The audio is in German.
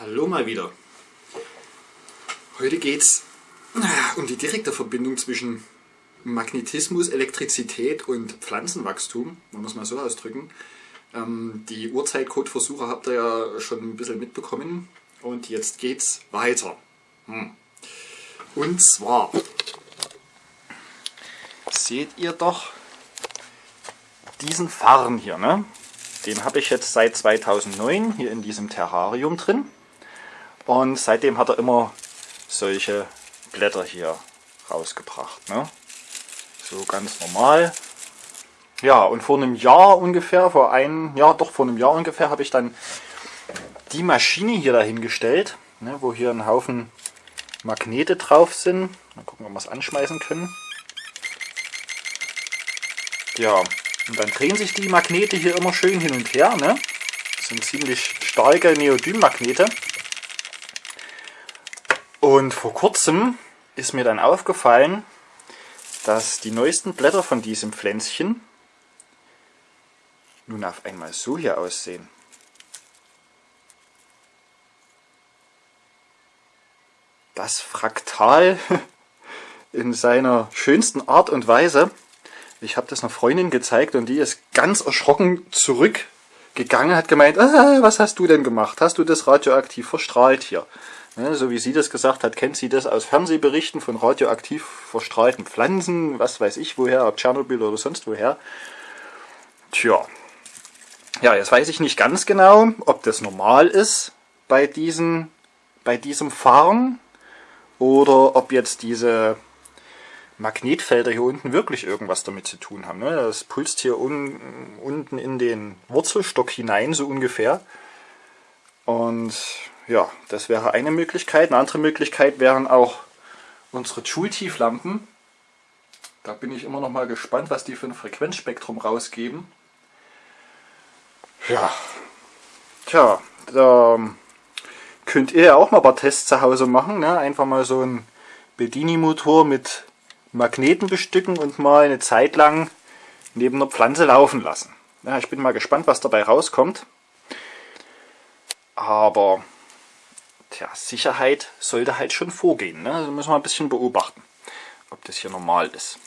Hallo mal wieder. Heute geht es um die direkte Verbindung zwischen Magnetismus, Elektrizität und Pflanzenwachstum, wir es mal so ausdrücken. Ähm, die Uhrzeitcode-Versuche habt ihr ja schon ein bisschen mitbekommen und jetzt geht's weiter. Hm. Und zwar seht ihr doch diesen Farn hier, ne? Den habe ich jetzt seit 2009 hier in diesem Terrarium drin. Und seitdem hat er immer solche Blätter hier rausgebracht. Ne? So ganz normal. Ja, und vor einem Jahr ungefähr, vor einem, ja doch vor einem Jahr ungefähr, habe ich dann die Maschine hier dahingestellt, ne, wo hier ein Haufen Magnete drauf sind. Mal gucken, ob wir es anschmeißen können. Ja, und dann drehen sich die Magnete hier immer schön hin und her. Ne? Das sind ziemlich starke Neodym-Magnete. Und vor kurzem ist mir dann aufgefallen, dass die neuesten Blätter von diesem Pflänzchen nun auf einmal so hier aussehen. Das Fraktal in seiner schönsten Art und Weise. Ich habe das einer Freundin gezeigt und die ist ganz erschrocken zurückgegangen, hat gemeint, ah, was hast du denn gemacht? Hast du das radioaktiv verstrahlt hier? Ne, so wie sie das gesagt hat, kennt sie das aus Fernsehberichten von radioaktiv verstrahlten Pflanzen, was weiß ich woher, ob Tschernobyl oder sonst woher. Tja, ja, jetzt weiß ich nicht ganz genau, ob das normal ist bei, diesen, bei diesem Fahren oder ob jetzt diese Magnetfelder hier unten wirklich irgendwas damit zu tun haben. Ne? Das pulst hier un, unten in den Wurzelstock hinein, so ungefähr. Und ja, das wäre eine Möglichkeit. Eine andere Möglichkeit wären auch unsere Joule-Tieflampen. Da bin ich immer noch mal gespannt, was die für ein Frequenzspektrum rausgeben. Ja, tja, da könnt ihr ja auch mal ein paar Tests zu Hause machen. Ne? Einfach mal so einen Bedini-Motor mit Magneten bestücken und mal eine Zeit lang neben einer Pflanze laufen lassen. Ja, ich bin mal gespannt, was dabei rauskommt. Aber Tja, Sicherheit sollte halt schon vorgehen. Ne? Also müssen wir ein bisschen beobachten, ob das hier normal ist.